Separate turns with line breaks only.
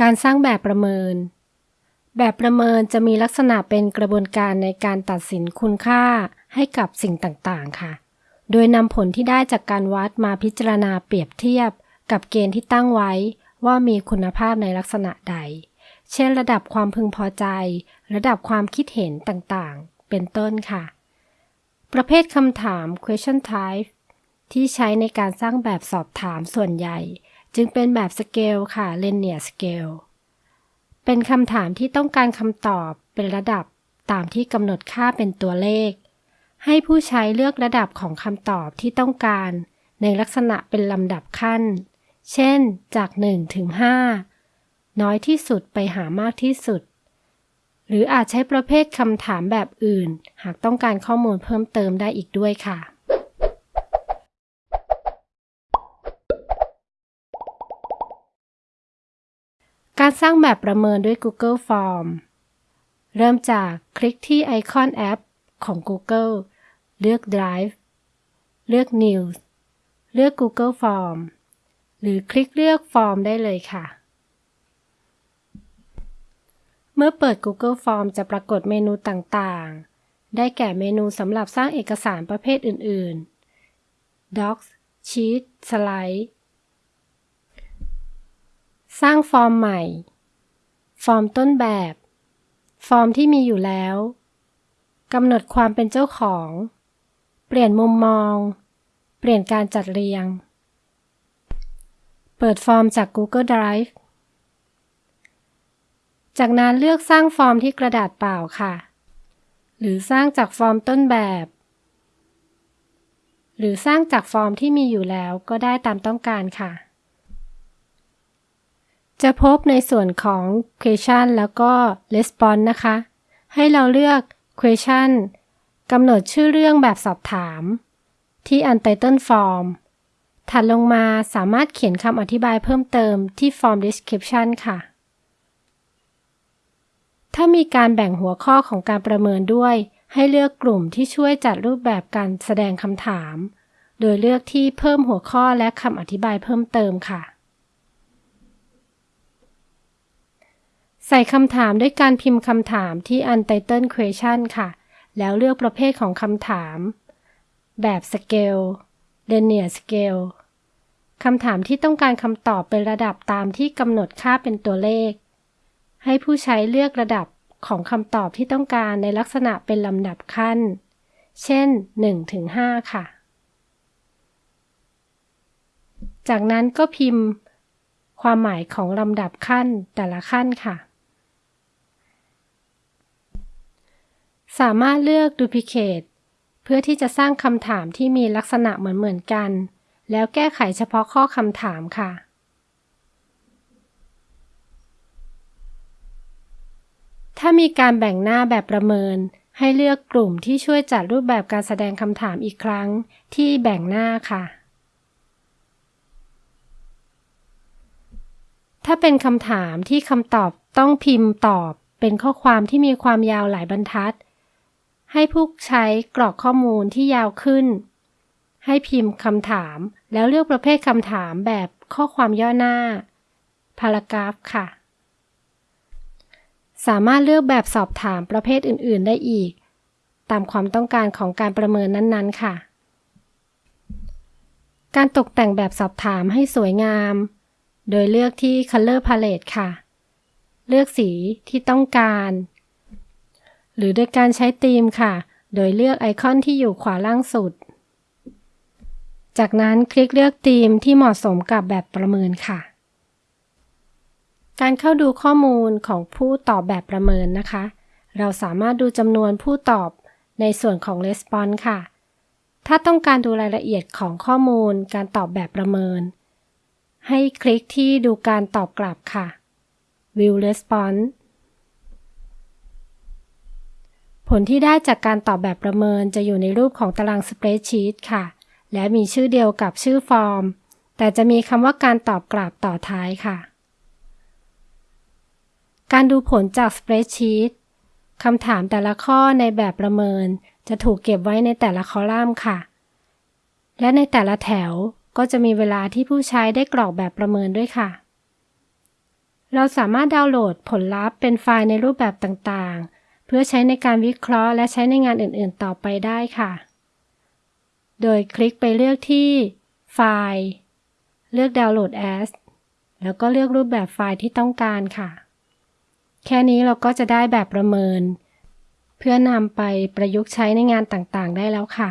การสร้างแบบประเมิน แบบประเมินจะมีลักษณะเป็นกระบวนการในการตัดสินคุณค่าให้กับสิ่งต่างๆ ค่ะ โดยนำผลที่ได้จากการวัดมาพิจารณาเปรียบเทียบ กับเกณฑ์ที่ตั้งไว้ว่ามีคุณภาพในลักษณะใด เช่น ระดับความพึงพอใจ ระดับความคิดเห็นต่างๆ เป็นต้นค่ะ ประเภทคำถาม question type ที่ใช้ในการสร้างแบบสอบถามส่วนใหญ่ จึงเป็นแบบสเกลค่ะ linear scale เป็นคำถามที่ต้องการคำตอบเป็นระดับตามที่กำหนดค่าเป็นตัวเลข ให้ผู้ใช้เลือกระดับของคำตอบที่ต้องการ ในลักษณะเป็นลำดับขั้น เช่น จาก 1 ถึง 5 น้อยที่สุดไปหามากที่สุด หรืออาจใช้ประเภทคำถามแบบอื่น หากต้องการข้อมูลเพิ่มเติมได้อีกด้วยค่ะ การสร้างแบบประเมินด้วย Google Form เริ่มจากคลิกที่ไอคอนแอปของ Google เลือก Drive เลือก News เลือก Google Form หรือคลิกเลือก Form ได้เลยค่ะ เมื่อเปิด Google Form จะปรากฏเมนูต่างๆ ได้แก่เมนูสำหรับสร้างเอกสารประเภทอื่น ๆ Docs Sheet Slide สร้างฟอร์มใหม่ ฟอร์มต้นแบบ ฟอร์มที่มีอยู่แล้วกำหนดความเป็นเจ้าของ เปลี่ยนมุมมอง เปลี่ยนการจัดเรียง เปิดฟอร์มจาก Google Drive จากนั้นเลือกสร้างฟอร์มที่กระดาษเปล่าค่ะ หรือสร้างจากฟอร์มต้นแบบ หรือสร้างจากฟอร์มที่มีอยู่แล้วก็ได้ตามต้องการค่ะ จะพบในส่วนของ question แล้วก็ response นะคะ ให้เราเลือก question กำหนดชื่อเรื่องแบบสอบถาม ที่ untitled form ถัดลงมาสามารถเขียนคำอธิบายเพิ่มเติมที่ form description ค่ะ ถ้ามีการแบ่งหัวข้อของการประเมินด้วย ให้เลือกกลุ่มที่ช่วยจัดรูปแบบการแสดงคำถาม โดยเลือกที่เพิ่มหัวข้อและคำอธิบายเพิ่มเติมค่ะ ใส่คำถามด้วยการพิมพ์คำถามที่ Untitled Question ค่ะ แล้วเลือกประเภทของคำถาม แบบ Scale Linear Scale คำถามที่ต้องการคำตอบเป็นระดับตามที่กำหนดค่าเป็นตัวเลข ให้ผู้ใช้เลือกระดับของคำตอบที่ต้องการในลักษณะเป็นลำดับขั้น เช่น 1-5 ค่ะ จากนั้นก็พิมพ์ ความหมายของลำดับขั้นแต่ละขั้นค่ะ สามารถเลือก Duplicate เพื่อที่จะสร้างคำถามที่มีลักษณะเหมือนเหมือนกัน แล้วแก้ไขเฉพาะข้อคำถามค่ะ ถ้ามีการแบ่งหน้าแบบประเมิน ให้เลือกกลุ่มที่ช่วยจัดรูปแบบการแสดงคำถามอีกครั้งที่แบ่งหน้าค่ะ ถ้าเป็นคำถามที่คำตอบต้องพิมพ์ตอบเป็นข้อความที่มีความยาวหลายบรรทัด ให้ผู้ใช้กรอกข้อมูลที่ยาวขึ้น ให้พิมพ์คำถาม แล้วเลือกประเภทคำถามแบบข้อความย่อหน้า พารากราฟค่ะ สามารถเลือกแบบสอบถามประเภทอื่น ๆ ได้อีก ตามความต้องการของการประเมินนั้นๆ ค่ะ การตกแต่งแบบสอบถามให้สวยงาม โดยเลือกที่ Color Palette ค่ะ เลือกสีที่ต้องการ หรือโดยการใช้ธีมค่ะ โดยเลือกไอคอนที่อยู่ขวาล่างสุด จากนั้นคลิกเลือกธีมที่เหมาะสมกับแบบประเมินค่ะ การเข้าดูข้อมูลของผู้ตอบแบบประเมินนะคะ เราสามารถดูจำนวนผู้ตอบในส่วนของ Response ค่ะ ถ้าต้องการดูรายละเอียดของข้อมูลการตอบแบบประเมิน ให้คลิกที่ดูการตอบกลับค่ะ View Response ผลที่ได้จากการตอบแบบประเมินจะอยู่ในรูปของตารางสเปรดชีตค่ะ และมีชื่อเดียวกับชื่อฟอร์ม แต่จะมีคำว่าการตอบกลับต่อท้ายค่ะ การดูผลจากสเปรดชีตคำถามแต่ละข้อในแบบประเมิน จะถูกเก็บไว้ในแต่ละคอลัมน์ค่ะ และในแต่ละแถวก็จะมีเวลาที่ผู้ใช้ได้กรอกแบบประเมินด้วยค่ะ เราสามารถดาวน์โหลดผลลัพธ์เป็นไฟล์ในรูปแบบต่างๆ เพื่อใช้ในการวิเคราะห์และใช้ในงานอื่นๆ ต่อไปได้ค่ะ โดยคลิกไปเลือกที่ไฟล์ เลือก Download as แล้วก็เลือกรูปแบบไฟล์ที่ต้องการค่ะ แค่นี้เราก็จะได้แบบประเมิน เพื่อนำไปประยุกต์ใช้ในงานต่างๆ ได้แล้วค่ะ